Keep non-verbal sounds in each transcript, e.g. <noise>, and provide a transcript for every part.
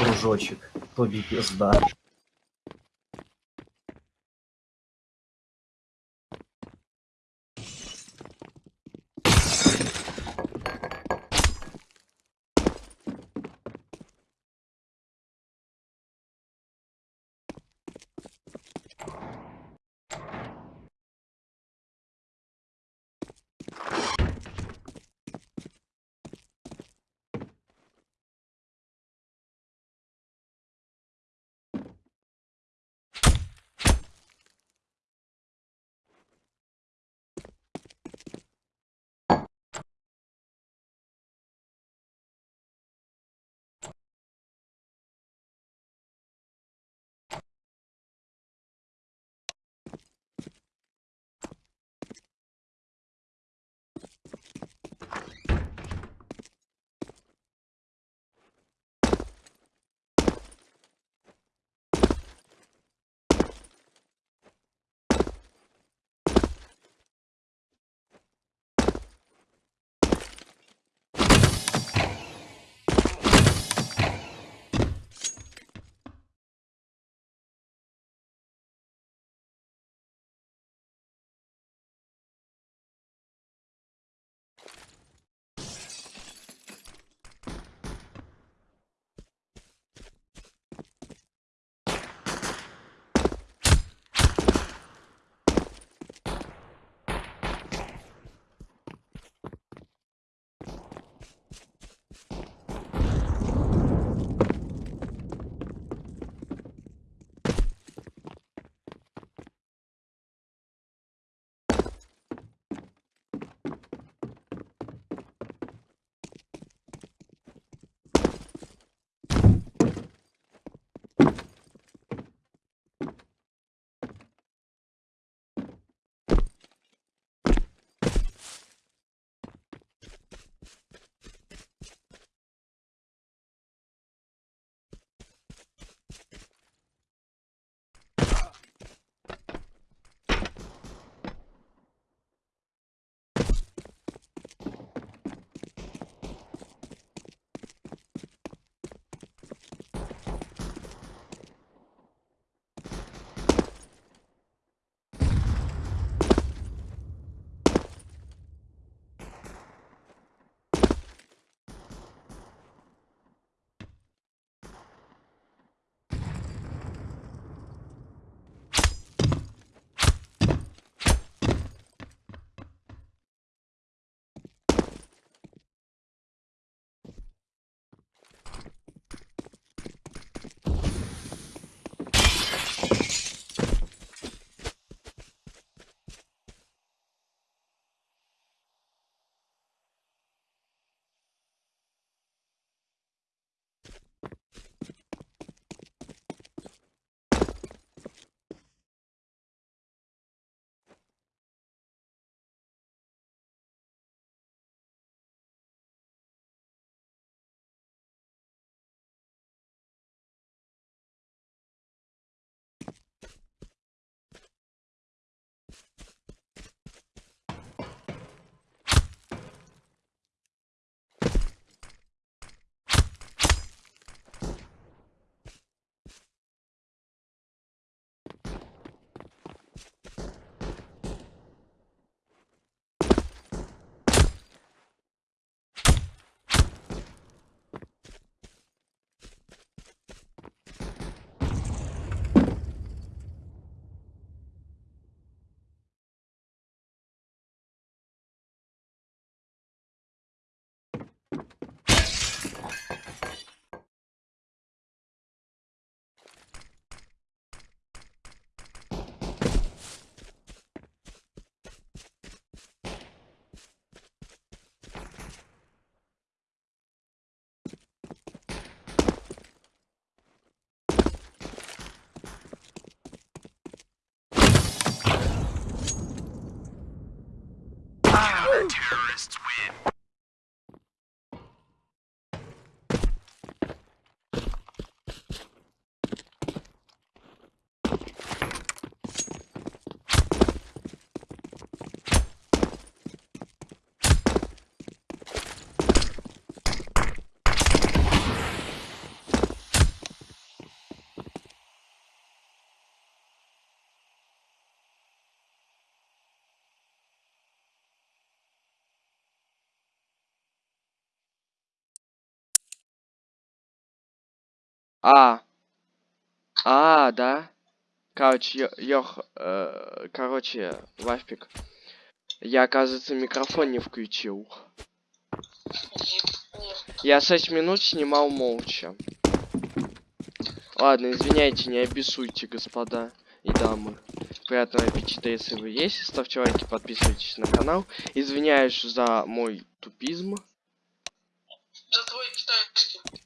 дружочек, тоби пизда А. А, да? Короче, ё- э, короче, Вафпик. Я, оказывается, микрофон не включил. Я 6 минут снимал молча. Ладно, извиняйте, не обессуйте, господа и дамы. Приятного аппетита, если вы есть. Ставьте лайки, подписывайтесь на канал. Извиняюсь за мой тупизм. За твой китайский.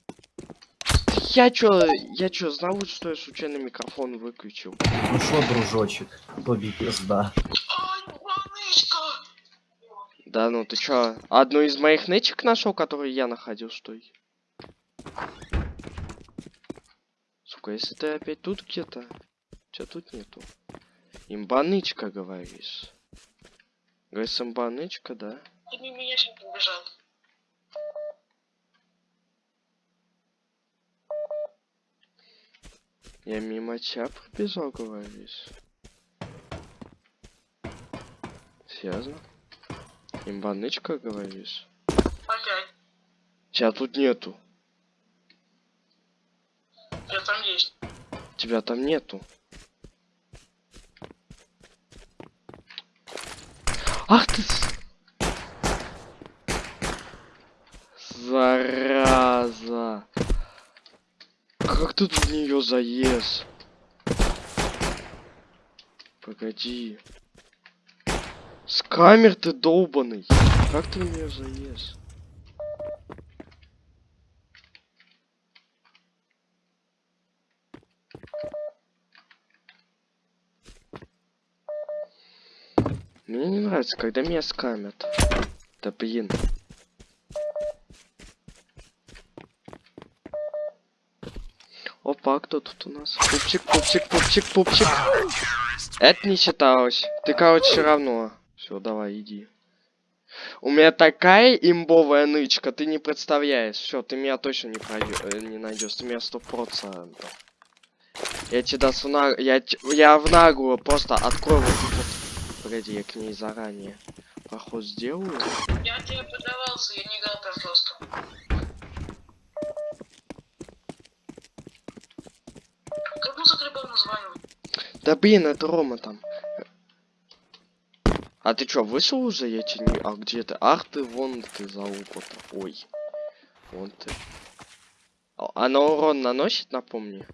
Я чё, я чё, знал, что я случайно микрофон выключил? Ну шо, дружочек, тобі пизда. Ай, манычка! Да ну ты чё, одну из моих нычек нашел, который я находил, что ли? Сука, если ты опять тут где-то, чё тут нету? Имбанычка, говоришь? Говоришь, имбанычка, да? Ты мимо меня сейчас побежал. Я мимо тебя пробежал, говоришь? Серьезно? Имбанычка, говоришь? Опять. Тебя тут нету. Я там есть. Тебя там нету. Ах ты! с- Зараза! Как ты в нее заез? Погоди. С камер ты долбаный. Как ты в нее заез? Мне не нравится, когда меня скамят. Да блин. Опа, а кто тут у нас? Пупчик, пупчик, пупчик, пупчик. Это не считалось. Ты, короче, равно. Все, давай, иди. У меня такая имбовая нычка, ты не представляешь. Все, ты меня точно не пройдешь, не найдешь. Ты меня сто процентов. Я тебе даст в на... я, я в наглую просто открою вот тут вот. Погоди, я к ней заранее проход сделаю. Я тебе подавался, я не играл прям просто. Как музыка любого названия? Да блин, это Рома там. А ты чё, вышел уже? Я тебе не... А где ты? Ах ты, вон ты за угол Ой. Вон ты. А- Она урон наносит, напомни?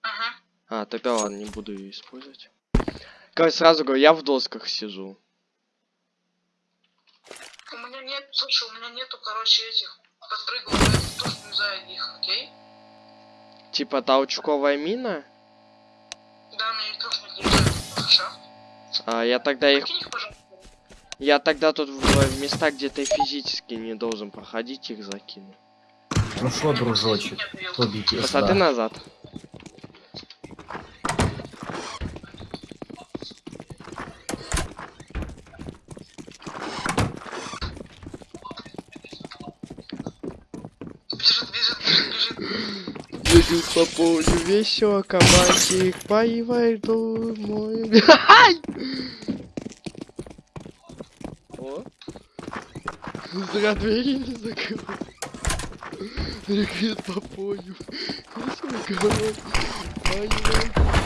Ага. А, тогда ладно, не буду ее использовать. Короче, сразу говорю, я в досках сижу. У меня нет, слушай, у меня нету, короче, этих тоже не знаю их, окей? Типа толчковая мина? Да, нет, нельзя. Хорошо. А, я тогда их... Я тогда тут в, в места, где ты физически не должен проходить, их закину. Ну шо, дружочек, тобі Посмотри пизда. назад. По полю весело, кабанчик поивает домой. <laughs> Ай! О. Зря двери не закрыл. Бегает по полю. Весело, кабанчик поивает домой.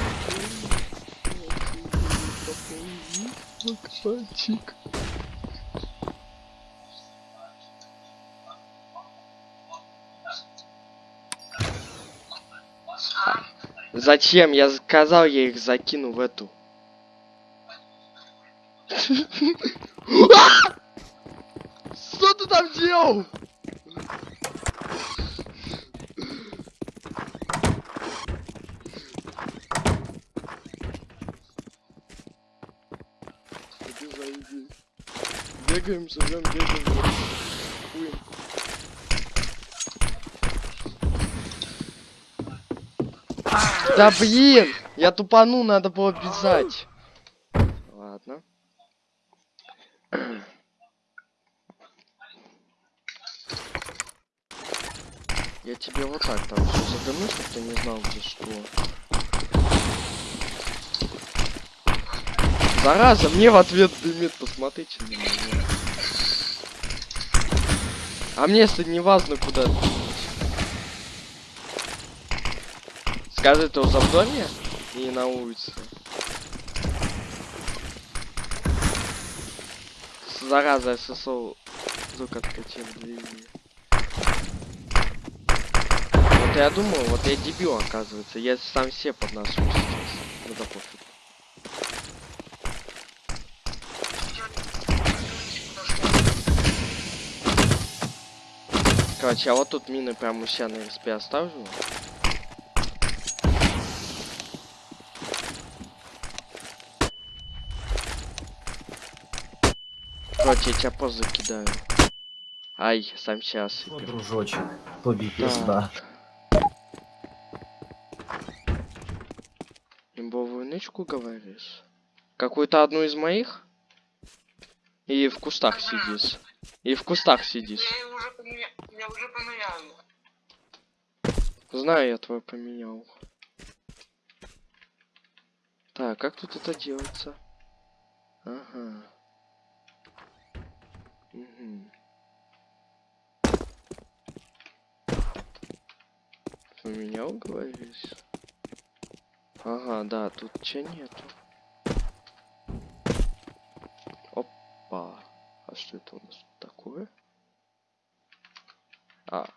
Зачем? Я сказал, я их закину в эту. Что ты там делал? Бегаем, живем, бегаем. Да блин! Я тупану, надо было бежать. Ладно. Я тебе вот так там задыму, чтобы ты не знал, где что. Зараза, мне в ответ дымит, посмотрите на меня. А мне если не важно куда. Скажи, ты уже в доме и на улице? Зараза, ССО звук откатил, извини. Вот я думаю, вот я дебил, оказывается. Я сам все под нашу сейчас. Ну да пофиг. Короче, я вот тут мины прям у себя на РСП оставлю. Короче, я тебя позже кидаю. Ай, сам сейчас. Що, дружочек, тобі пизда. Имбовую нычку говоришь? Какую-то одну из моих? И в кустах сидишь. И в кустах сидишь. Я уже поменял. Я уже поменял. Знаю, я твой поменял. Так, как тут это делается? Ага. Угу. Поменял, говоришь? Ага, да, тут че нету. Опа. А что это у нас такое? А,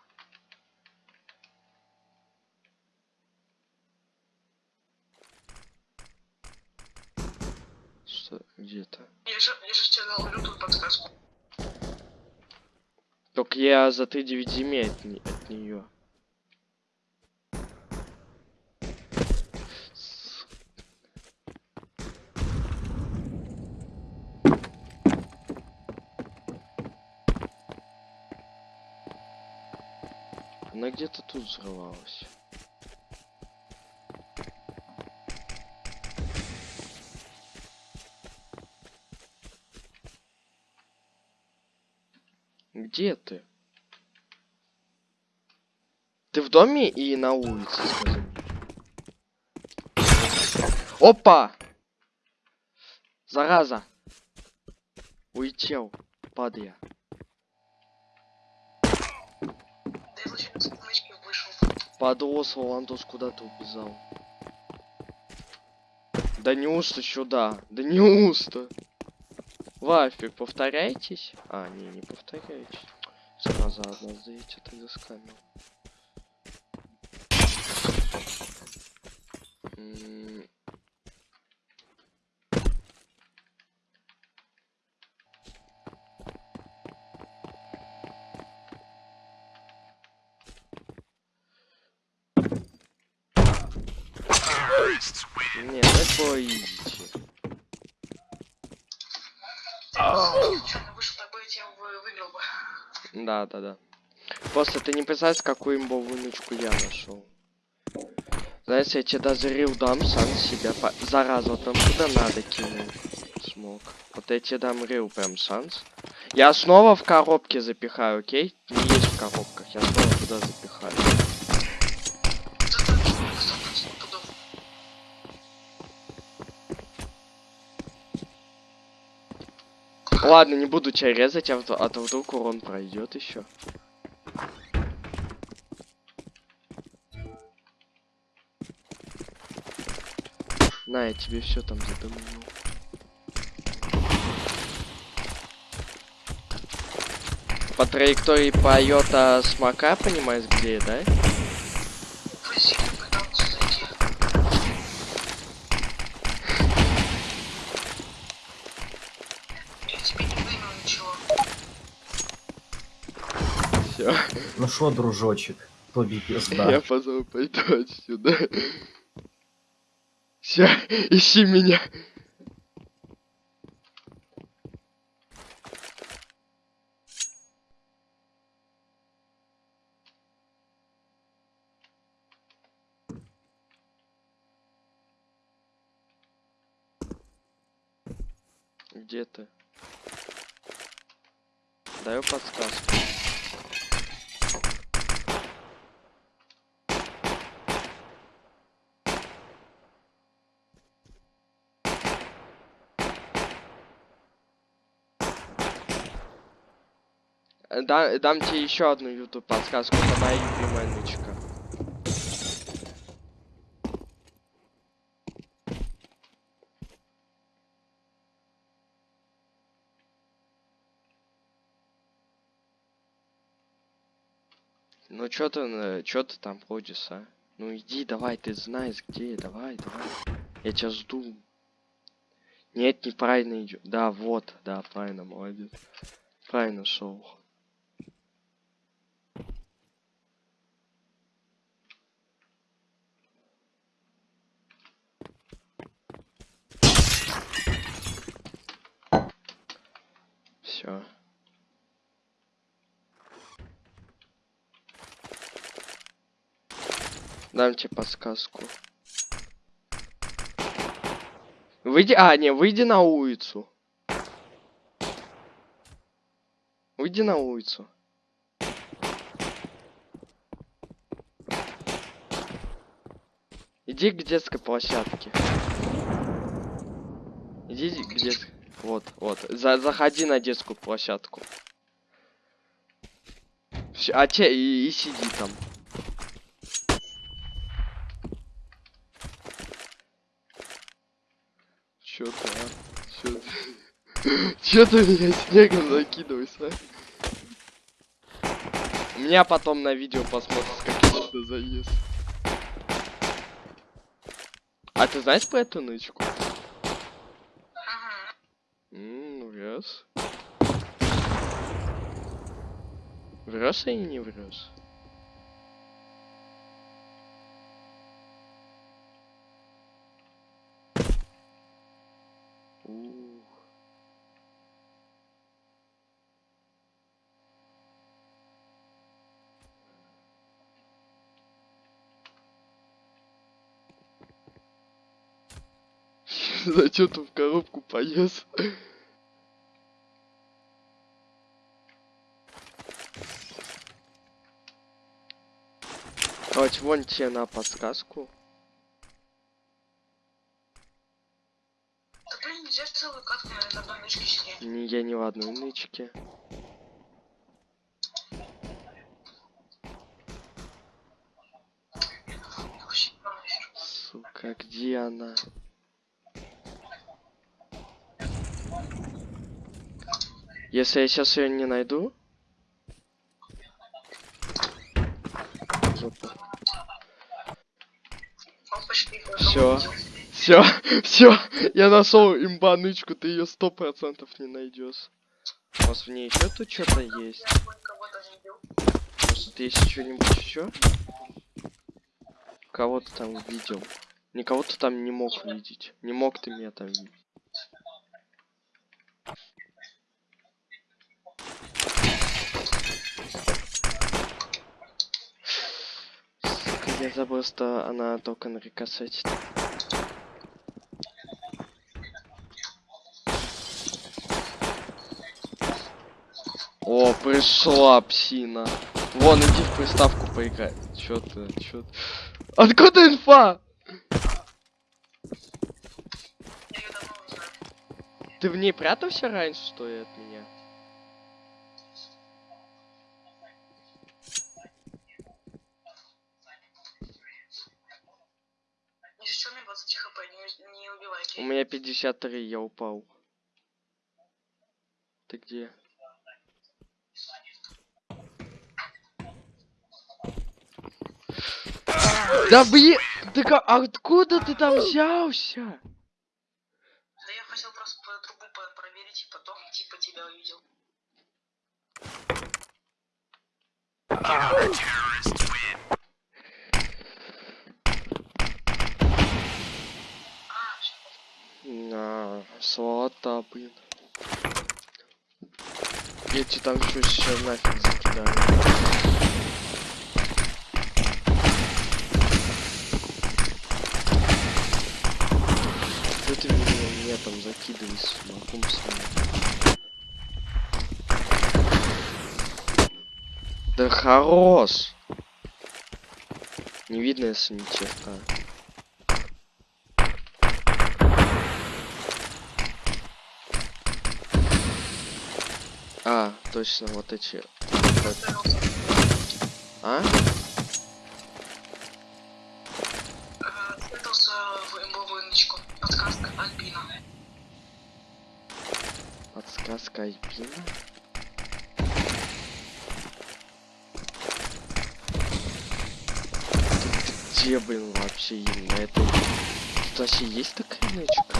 что, где-то? Я же, я же тебе дал подсказку. Только я за 3 земель от, не- от нее. Она где-то тут взрывалась. Где ты? Ты в доме и на улице. Опа! Зараза! Улетел, падая. Подрос Валандос куда-то убежал. Да неужто сюда? Да неужто? Вафик, повторяйтесь? А, не, не повторяйтесь. Зараза, одна сдаете, ты заскамил. М, Не, Да, да, да. Просто ты не представляешь, какую имбовую нычку я нашел. Знаешь, я тебе даже рил дам сам себя. По... Зараза, там куда надо кинул. Смог. Вот я тебе дам рил прям шанс. Я снова в коробке запихаю, окей? Не есть в коробках, я снова туда запихаю. Ладно, не буду тебя резать, а, а то вдруг урон пройдет еще. На, я тебе все там задумал. По траектории полета смока, понимаешь, где, да? Що, дружочек, <laughs> Я пизда. позвал пойду отсюда. Все, ищи меня. Где ты? Даю подсказку. Э, да, дам тебе еще одну YouTube подсказку, это моя любимая нычка. Ну чё ты, э, чё ты там ходишь, а? Ну иди, давай, ты знаешь где, давай, давай. Я тебя жду. Нет, неправильно идет. Да, вот, да, правильно, молодец. Правильно шел. Все. Дам тебе подсказку. Выйди, а, не, выйди на улицу. Выйди на улицу. Иди к детской площадке. Иди к детской... Вот, вот. За, заходи на детскую площадку. Всё, а те и, и сиди там. Чё ты, а? Чё ты? <laughs> Чё ты меня снегом закидываешь, а? Меня потом на видео посмотришь, как я сюда заезд. А ты знаешь про эту нычку? Ага. Врёшь. Врёшь или не? Ух. <laughs> Зачем ты в коробку полез? Давайте вон тебе на подсказку. Да блин, нельзя целую катку на одной нычке сидеть. Не, я не в одной нычке. Сука, где она? Если я сейчас ее не найду. Всё. Все, <laughs> все, я нашел имба нычку, ты ее сто процентов не найдешь. Может в ней еще тут что-то есть? Кого-то. Может есть что-нибудь еще? Кого ты там видел? Никого ты там не мог видеть. Не мог ты меня там видеть. Сука, я забыл, что она только на рикошете. О, пришла псина. Вон, иди в приставку поиграй. Чё ты, чё ты? Откуда инфа? Ты в ней прятался раньше, что ли, от меня? Не что мне 20 хп, не, не убивай. У меня 53, я упал. Ты где? Да блин, ты ка- откуда ты там взялся? Да я хотел просто по трубу по- проверить и потом типа тебя увидел. А, всё. На, сволота, блин. Тебе там все сейчас нафиг закидаю. Что ты меня, меня там закидываешь каком смысле? Да хорош! Не видно, если ни черта. А, точно, вот эти. А? Подсказка Альпина. Где, блин, вообще именно это? Тут вообще есть такая нычка?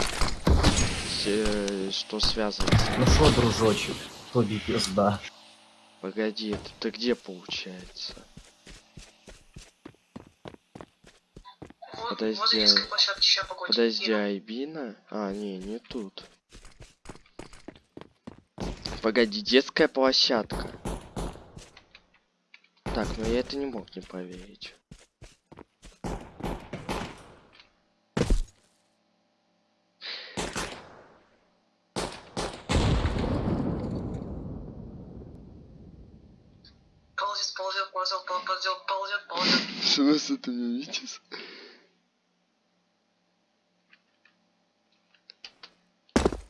Э, Что связывается? Ну шо, дружочек, тобі пизда. Погоди, это ты где получается? Вот, Подожди, возле а-. Подожди, Айбина? А, не, не тут. Погоди, детская площадка. Так, ну я это не мог не поверить. Что с этим видите?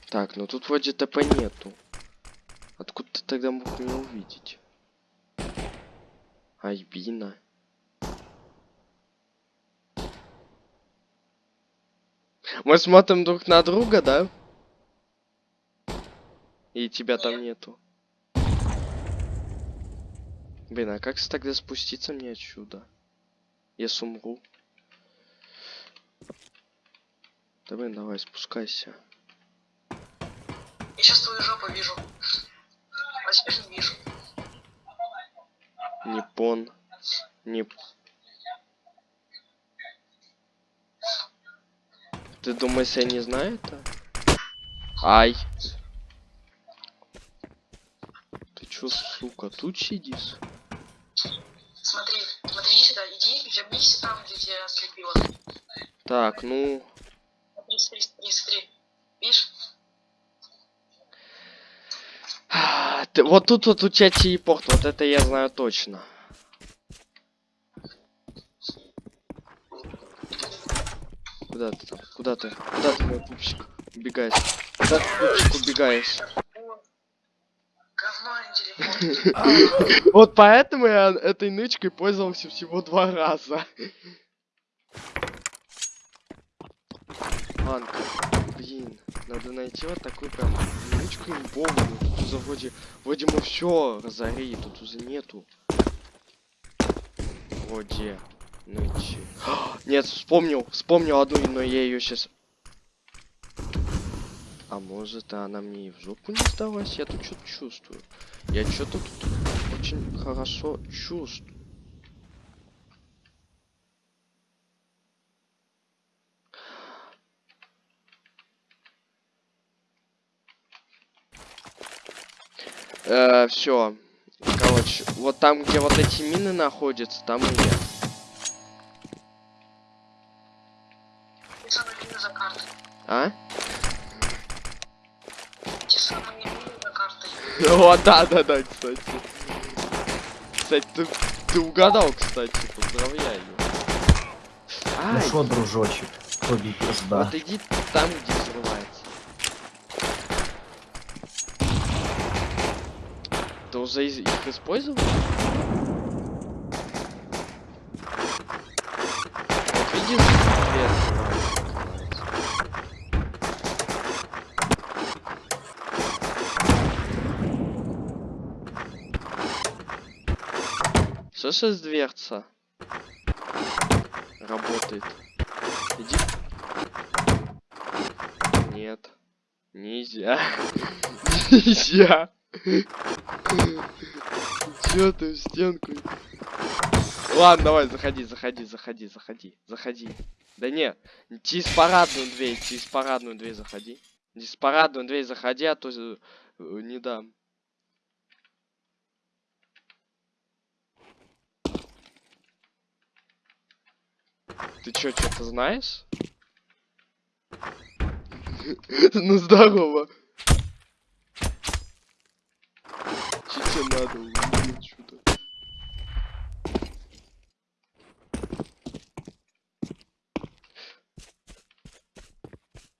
Так, ну тут вроде ТП нету. Откуда ты тогда мог меня увидеть? Айбина. Мы смотрим друг на друга, да? И тебя там нету. Блин, а как тогда спуститься мне отсюда? Я сумру. Да блин, давай, спускайся. Я сейчас твою жопу вижу. А теперь не вижу. Непон. Не... Ты думаешь, я не знаю это? Ай. Ты чё, сука, тут сидишь? Вернись там, где тебя ослепило. Так, ну... Смотри, смотри, смотри, смотри. Видишь? <sighs> Ты, вот тут вот у тебя телепорт, вот это я знаю точно. Куда ты там? Куда ты? Куда ты, мой пупсик? Убегаешь. Куда ты, пупсик, убегаешь? Говно. <laughs> Вот поэтому я этой нычкой пользовался всего два раза. Ладно, блин, надо найти вот такую прям нычку имбовую. Тут уже вроде, вроде мы все разорили, тут уже нету. Вроде нычи. Нет, вспомнил, вспомнил одну, но я ее сейчас... А может она мне и в жопу не сдалась? Я тут что-то чувствую. Я что-то тут очень хорошо чувствую. Э, все. Короче, вот там, где вот эти мины находятся, там и я. А? <laughs> О, да, да, да, кстати. Кстати, ты, ты угадал, кстати, поздравляю. Ну Ай, шо, дружочек, тобі пизда. вот иди там, где взрывается. Ты уже их использовал? Вот видишь, дверь открывается. Что сейчас дверца? Работает. Иди. Нет. Нельзя. Нельзя. Чё ты в стенку? Ладно, давай, заходи, заходи, заходи, заходи, заходи. Да не, через парадную дверь, через парадную дверь заходи. Через парадную дверь заходи, а то э, не дам. Ты чё, что-то знаешь? <laughs> Ну здорово. Че тебе надо? Уйди отсюда.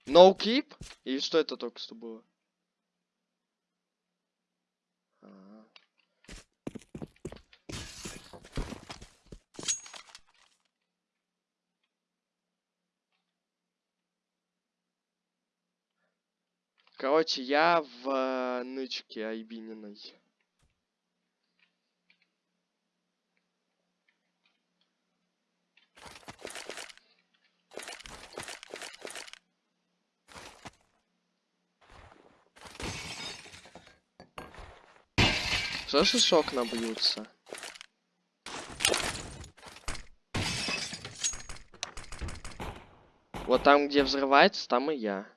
No keep? Или что это только что было? Короче, я в э, нычке Айбининой. Что же шок набьются? Вот там, где взрывается, там и я.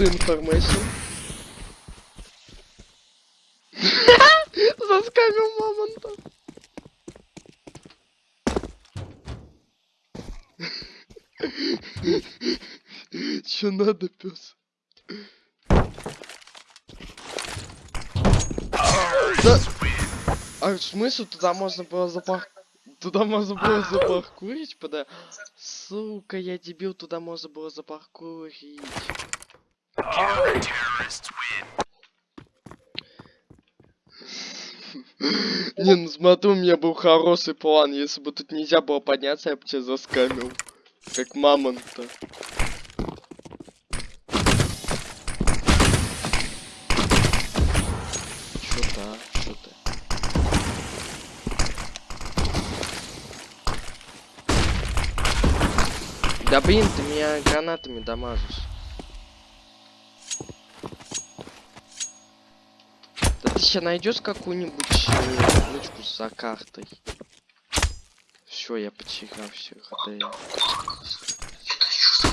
Откуда информация? <laughs> Заскамил мамонта. Чё надо, пес? Да... А смысл туда можно было запах... Туда можно было запаркурить, пода... Сука, я дебил, туда можно было запаркурить. Не, ну смотри, у меня был хороший план. Если бы тут нельзя было подняться, я бы тебя заскамил. Как мамонта. Чё то Чё ты? Да блин, ты меня гранатами дамажишь. Ты сейчас найдешь какую-нибудь э, нычку за картой. Все, я потерял все ХД. Это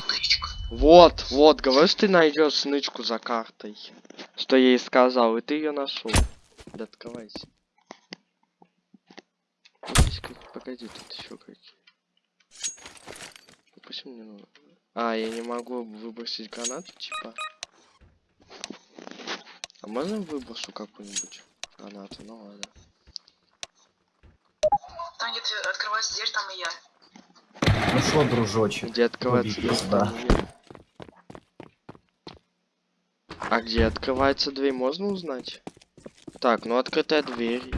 тычка? Вот, вот, говоришь, ты найдешь нычку за картой. Что я ей сказал, и ты ее нашел. Да открывайся. Погоди, тут еще какие. Допустим, мне надо. А, я не могу выбросить гранату, типа. А можно выброшу какую-нибудь гранату? Ну ладно. Там где открывается дверь, там и я. Ну шо, дружочек? Где открывается дверь? нет. А где открывается дверь, можно узнать? Так, ну открытая дверь.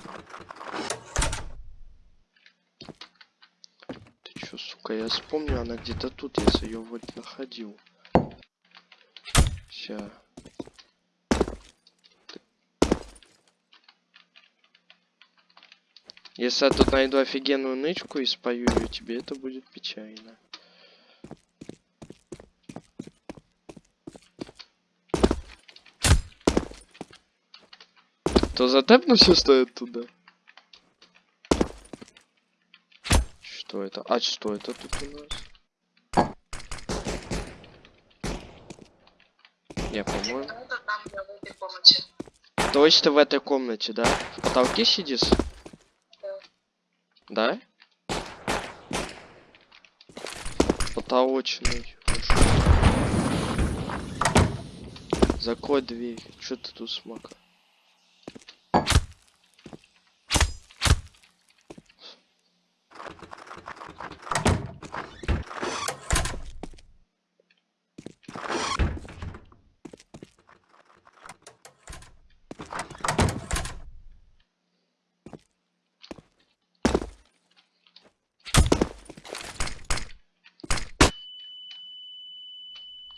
Ты чё, сука, я вспомню, она где-то тут, я ее вроде находил. Ща. Если я тут найду офигенную нычку и спою ее тебе, это будет печально. То затепнуся стоит туда. Что это? А что это тут у нас? По-моему. Я комнате. Точно в этой комнате, да? В потолке сидишь? Да? Потолочный. Закрой дверь. Что ты тут смог?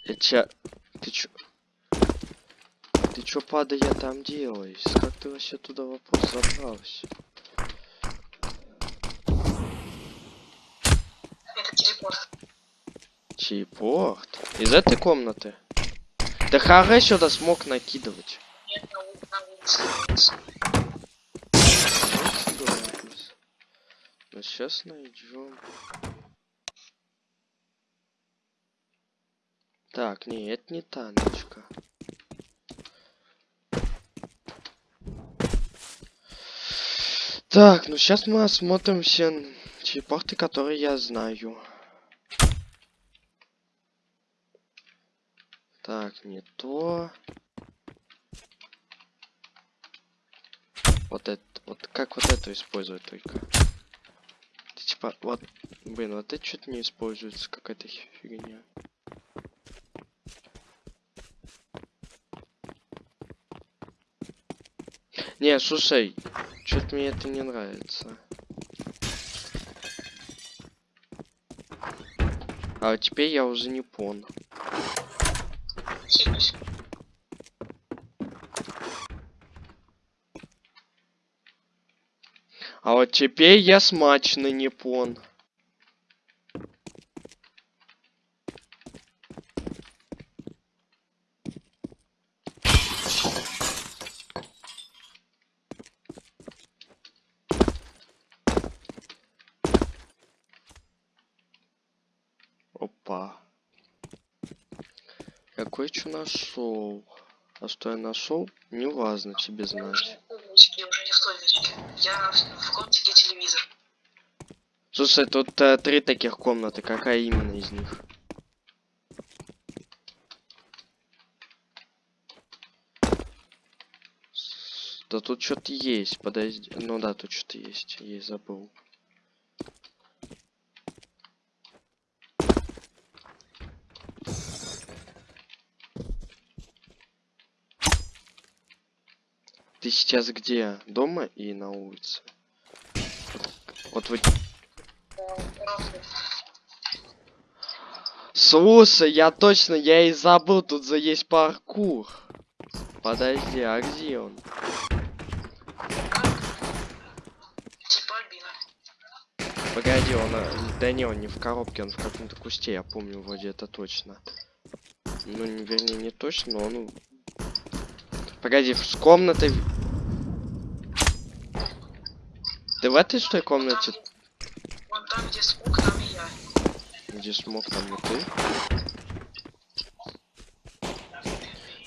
Я ча... Ты чё? Чё, падая, там делаешь? Как ты вообще туда вопрос забрался? Это телепорт. Чейпорт? Из этой комнаты? Да харе сюда смог накидывать. Нет, на, улице. Ну сейчас найдем. Так, не, это не Так, ну сейчас мы осмотрим все чипорты, которые я знаю. Так, не то. Вот это, вот как вот это использовать только? Типа, вот, блин, вот это что-то не используется, какая-то фигня. Не, слушай, что-то мне это не нравится. А теперь я уже не понял. А вот теперь я смачный непон. пон. Нашел. А что я нашел, не важно тебе знать. Умнички, уже не в. Я комнате телевизор. Слушай, тут э, три таких комнаты. Какая именно из них? Да тут что-то есть, подожди. Ну да, тут что-то есть. Я забыл. Ты сейчас где? Дома и на улице? Вот, вы Слушай, я точно, я и забыл, тут за есть паркур. Подожди, а где он? Погоди, он... э, Да не, он не в коробке, он в каком-то кусте, я помню, вроде это точно. Ну, не, вернее, не точно, но он... Погоди, с комнатой... Ты в этой что ли комнате? вон там, где смог, там и я. Где смог, там и ты?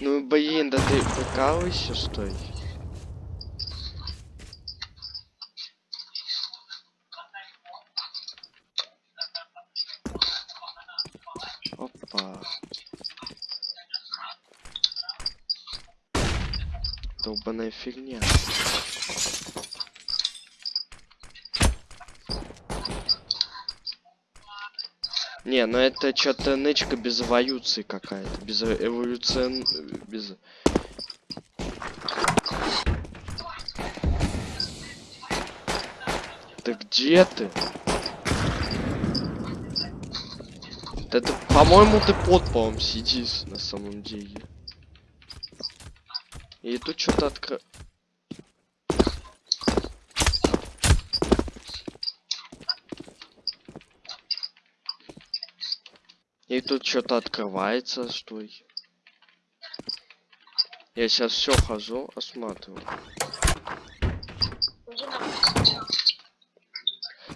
Ну, блин, да ты прикалываешься, что ли? Опа. Долбаная фигня. Не, ну это что-то нычка без эволюции какая-то. Без эволюцион... Без... Да где ты? Ты, по-моему, ты под полом сидишь на самом деле. И тут что-то откры... И тут что-то открывается, стой. Я сейчас все хожу, осматриваю.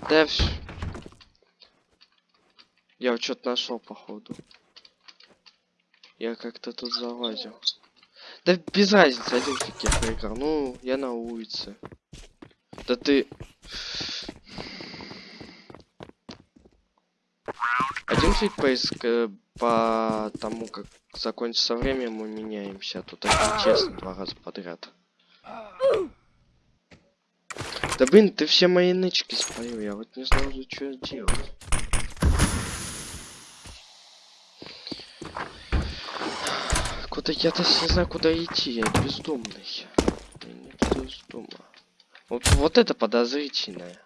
Да вс- Я что-то нашел, походу. Я как-то тут залазил. Да без разницы, один фиг я проиграл. Ну, я на улице. Да ты... Фиг поиск э, по тому, как закончится время, мы меняемся. Тут один честно два раза подряд. Да блин, ты все мои нычки спалил, я вот не знал, что делать. Куда я даже не знаю, куда идти, я бездомный. Я не. Вот, вот это подозрительное.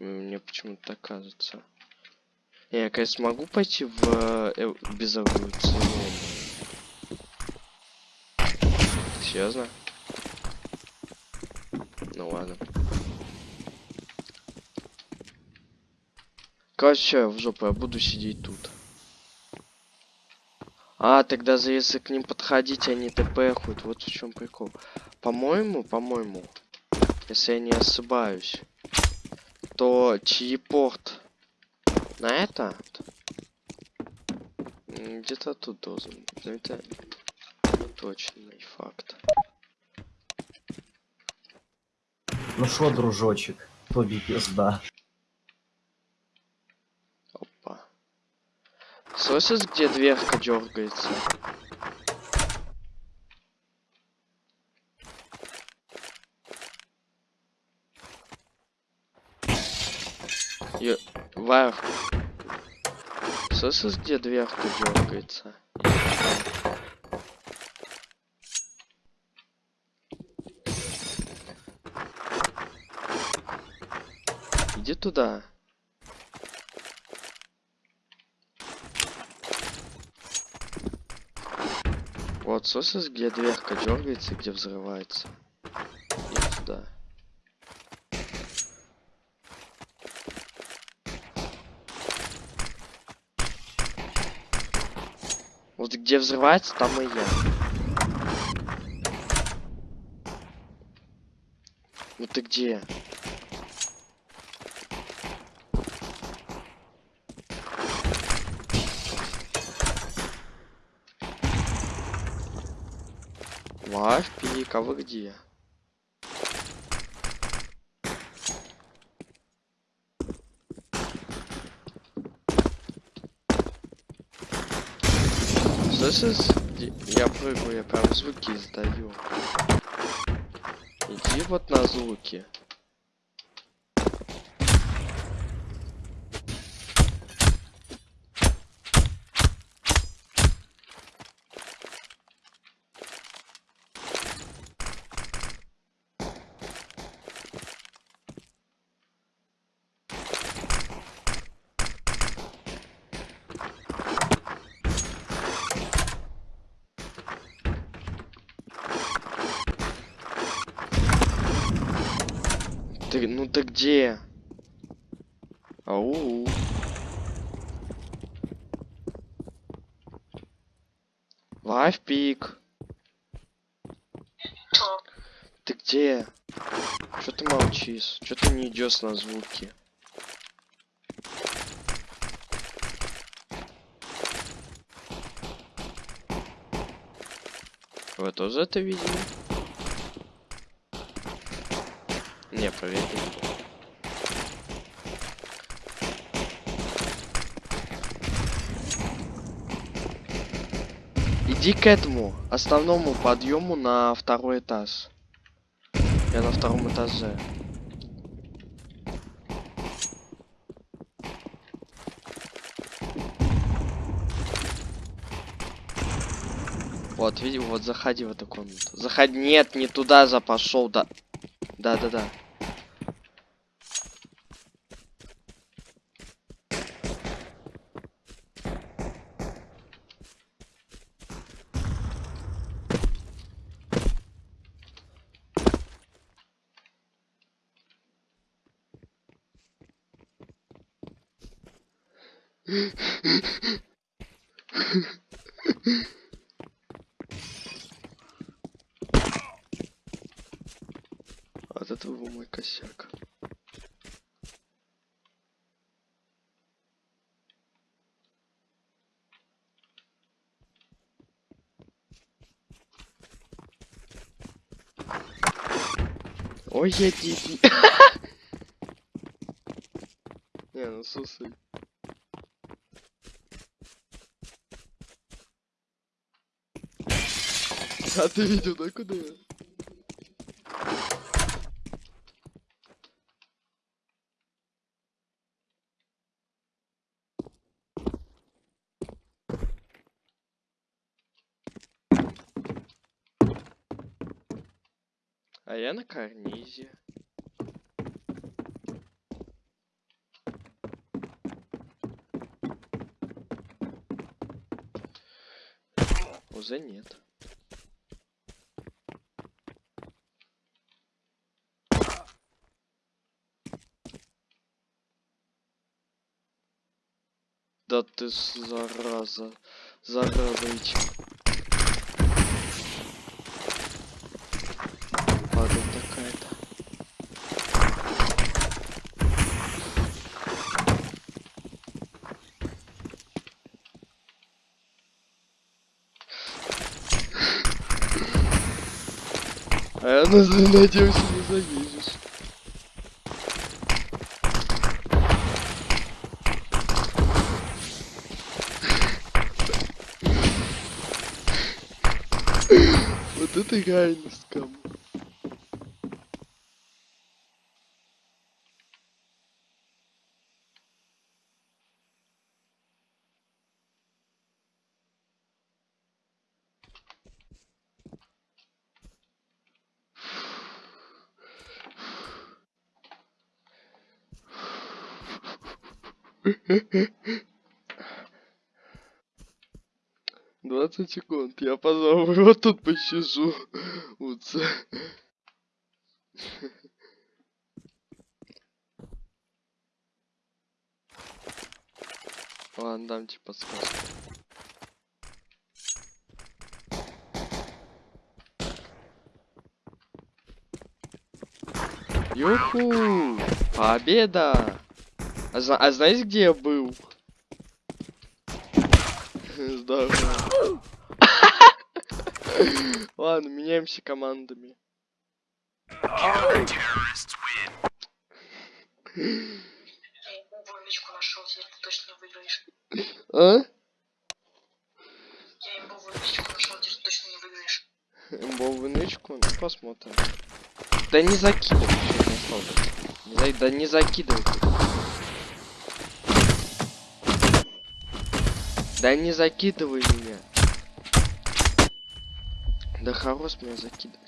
Мне почему-то кажется. Я, конечно, могу пойти в э, э, безэволюционную. Серьезно? Ну ладно. Короче, в жопу, я буду сидеть тут. А, тогда за если к ним подходить, они тпхают. Вот в чем прикол. По-моему, по-моему, если я не ошибаюсь, то телепорт на это где-то тут должен быть. Но это не точный факт. Ну шо, дружочек, тобі пизда. Опа. Слышишь, где дверка дергается? Ё... Варх. Слышишь, где дверка дергается? Иди туда. Вот, слышишь, где дверка дергается где взрывается? Иди туда. Вот где взрывается, там и я. Ну ты где? Лайф пик, а вы где? Ди- Я прыгаю, я прям звуки издаю. Иди вот на звуки. Ты, где? Ау. Лайф пик. Ты где? Чё ты молчишь? Чё ты не идешь на звуки? Вы тоже это видели? Не, проверь. Иди к этому основному подъему на второй этаж. Я на втором этаже. Вот, види, вот заходи в эту комнату. Заходи, нет, не туда за пошел, да. Да, да, да. Вот это был мой косяк. Ой, я дебил. <laughs> Не, ну слушай. А ты видел, да, куда я? А на карнизе. Уже нет. Да ты зараза. Зараза, надеюсь, не завидишь. Вот это реальность, кому. 20 секунд, я, пожалуй, <laughs> вот тут посижу. Уца. Ладно, дам тебе подсказку. Юху! Победа! А, а знаете, где я был? Здорово. Ладно, меняемся командами. Нычку нашел, теперь ты точно не выиграешь. А? Я имбовую нычку нашел, теперь ты точно не выиграешь. Имбовую нычку? Ну, посмотрим. Да не закидывай? Не Да не закидывай. Да не закидывай меня. Да хорош меня закидывать.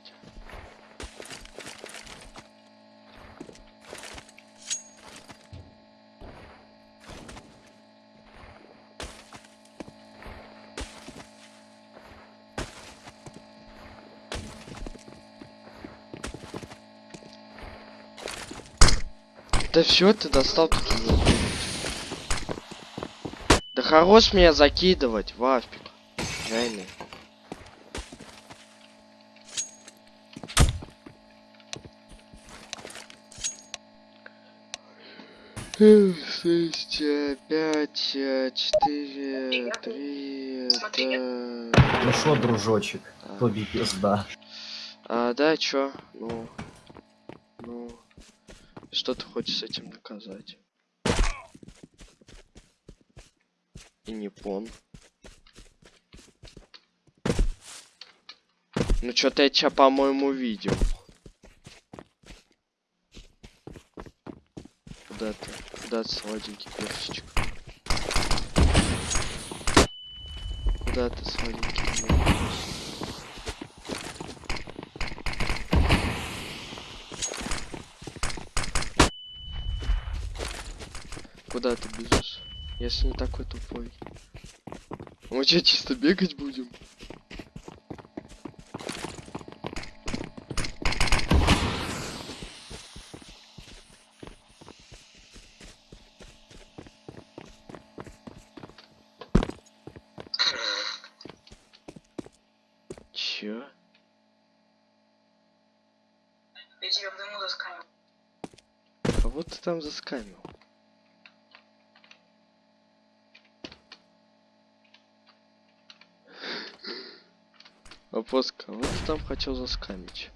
Да все, ты достал. Да хорош меня закидывать, Вафик. Реально. Шесть, пять, четыре, три. Ну шо, дружочек, А. тобі пизда. А, да, чё? Ну, ну, что ты хочешь с этим доказать? Не пон. Ну, что-то я тебя, по-моему, видел. Куда ты? Куда ты, сладенький перчичек? Куда ты, сладенький мой перчичек? Куда ты бежишь? Если не такой тупой. Мы что, чисто бегать будем? Чё? Я тебя в дыму засканил. Кого ты там заскамил? Вопрос, кого ты там хотел заскамить?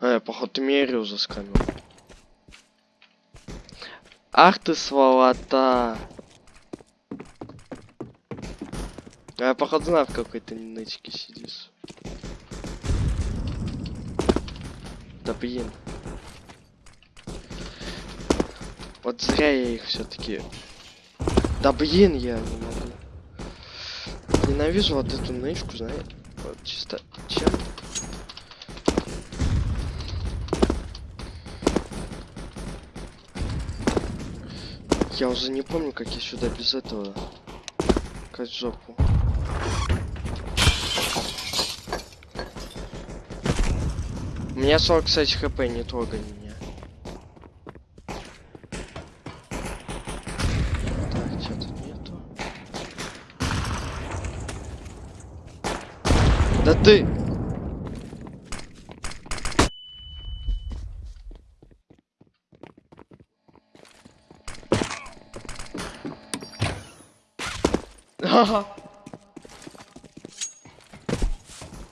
А, я, походу, Мерию заскамил. Ах ты сволота! А, я, походу, знаю, в какой ты нычке сидишь. Да блин. Вот зря я их все-таки. Да блин, я не могу. Ненавижу вот эту нычку, знаешь. Вот чисто. Чем? Я уже не помню, как я сюда без этого. Как жопу. У меня 40, кстати, хп, не трогай меня. Так, что тут нету? Да ты! Ага.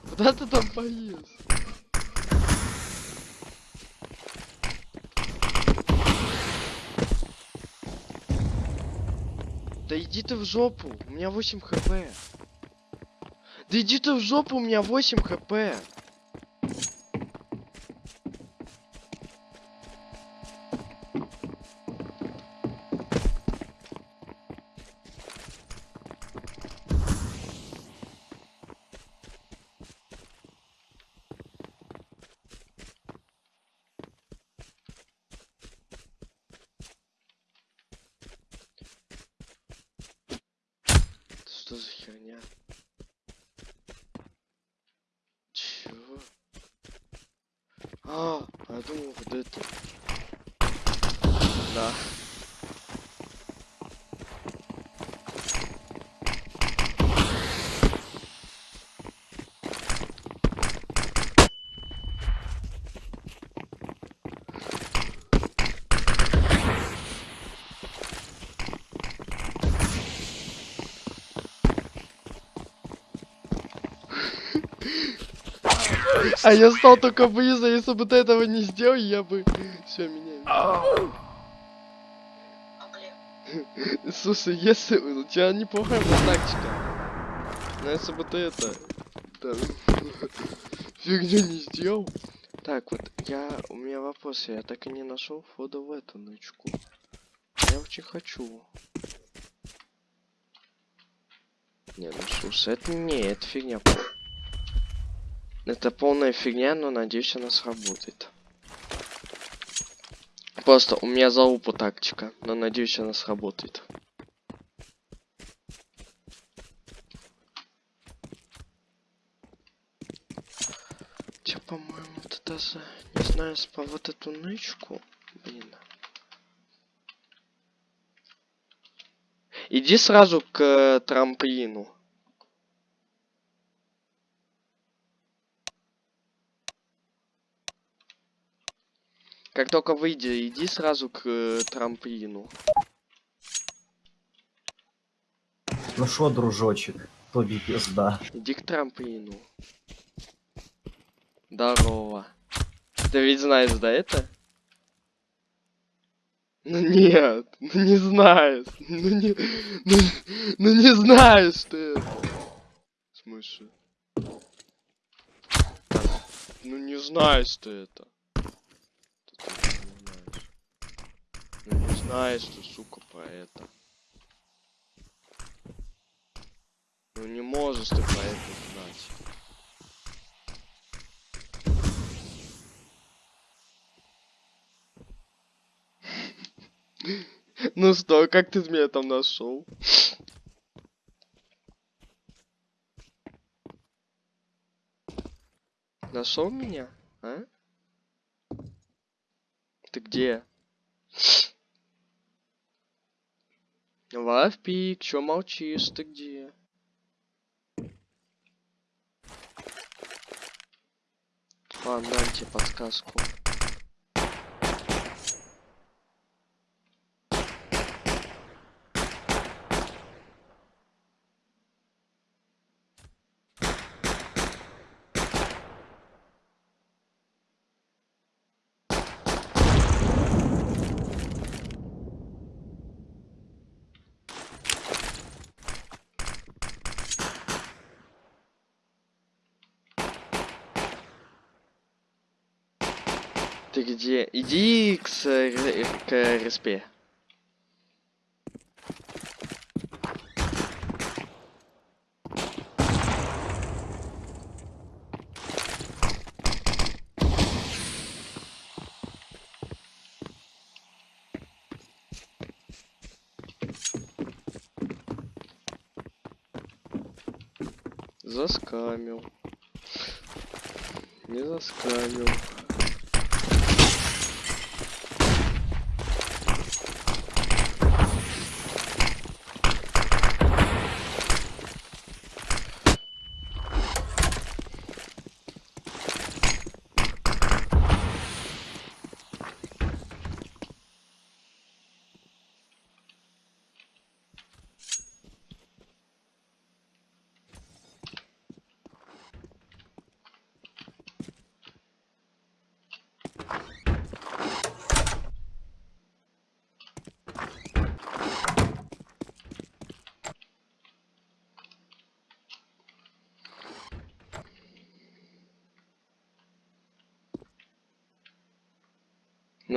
Куда ты там полез? Да иди ты в жопу, у меня 8 хп. Да иди ты в жопу, у меня 8 хп. Что за херня? А, я думал, вот это. Да. А я стал только близо, если бы ты этого не сделал, я бы... Все, меняю. А. Слушай, если... У тебя неплохая тактика. Но если бы ты это... Фигню не сделал. Так, вот я... У меня вопрос. Я так и не нашел входа в эту нычку. Я очень хочу. Не, ну слушай, это не, это фигня. Это полная фигня, но надеюсь она сработает. Просто у меня залупа тактика, но надеюсь она сработает. Че, по-моему, это даже, не знаю, по вот эту нычку, блин. Иди сразу к э, трамплину. Как только выйди, иди сразу к э, трамплину. Ну шо, дружочек, тобі пизда. Иди к трамплину. Здорово. Ты ведь знаешь, да, это? Ну нет, ну не знаешь. Ну не, ну, ну не знаешь ты это. В смысле? Ну не знаешь ты это. Ты тоже не знаешь. Ну не знаешь ты, сука, про это. Ну не можешь ты про это знать. <laughs> Ну что, как ты меня там нашел? Нашел меня? А? Ты где? Лавпик, чё молчишь? Ты где? Ладно, дам подсказку. Ты где? Иди к, к респе. Заскамил. Не заскамил.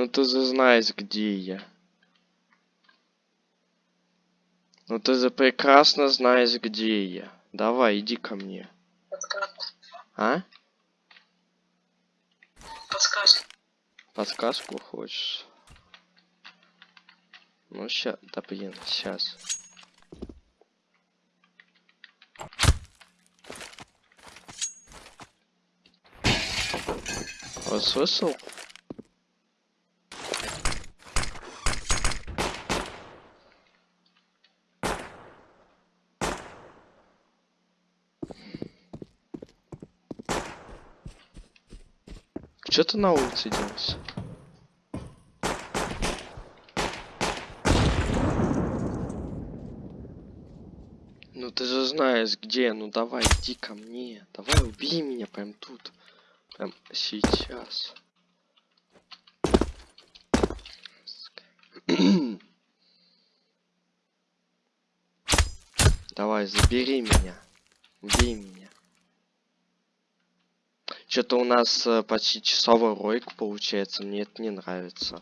Ну ты же знаешь, где я. Ну ты же прекрасно знаешь, где я. Давай, иди ко мне. Подсказку. А? Подсказку. Подсказку хочешь? Ну ща, да блин, сейчас. Вот слышал? Чё ты на улице делаешь? Ну ты же знаешь где, ну давай иди ко мне, давай убей меня прям тут. Эм, сейчас. Давай, забери меня. Убей меня. Что-то у нас э, почти часовой ролик получается. Мне это не нравится.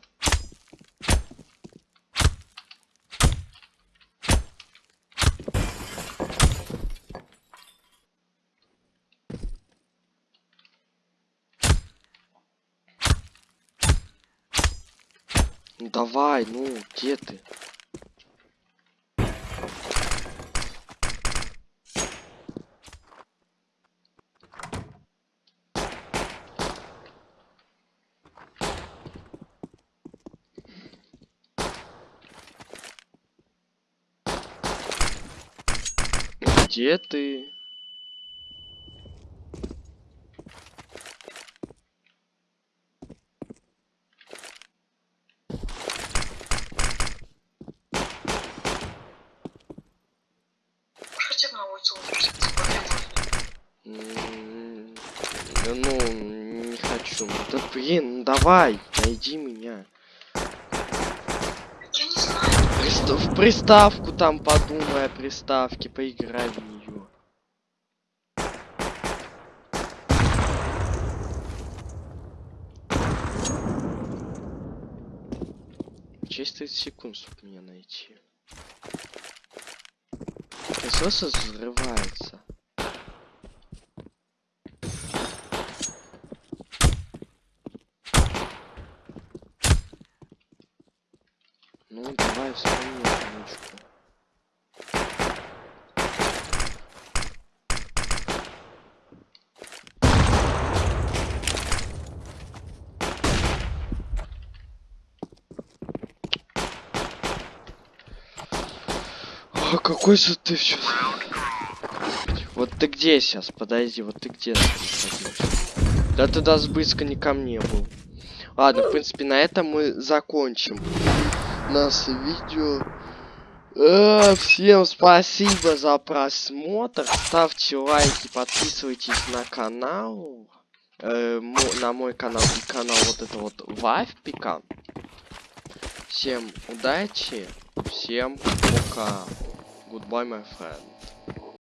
Ну давай, ну, где ты? Где ты? Ну, не хочу. Да блин, ну давай, найди меня. В приставку там подумай о приставке, поиграй в нее. Через 30 секунд, чтобы меня найти. Насос взрывается. Ну, давай вспомни ручку. Же ты все. Вот ты где сейчас? Подожди, вот ты где? Да ты даже близко не ко мне был. Ладно, в принципе, на этом мы закончим наше видео. Э, всем спасибо за просмотр. Ставьте лайки, подписывайтесь на канал. Э, на мой канал и канал вот это вот Вайфпика. Всем удачи. Всем пока. Goodbye, my friend.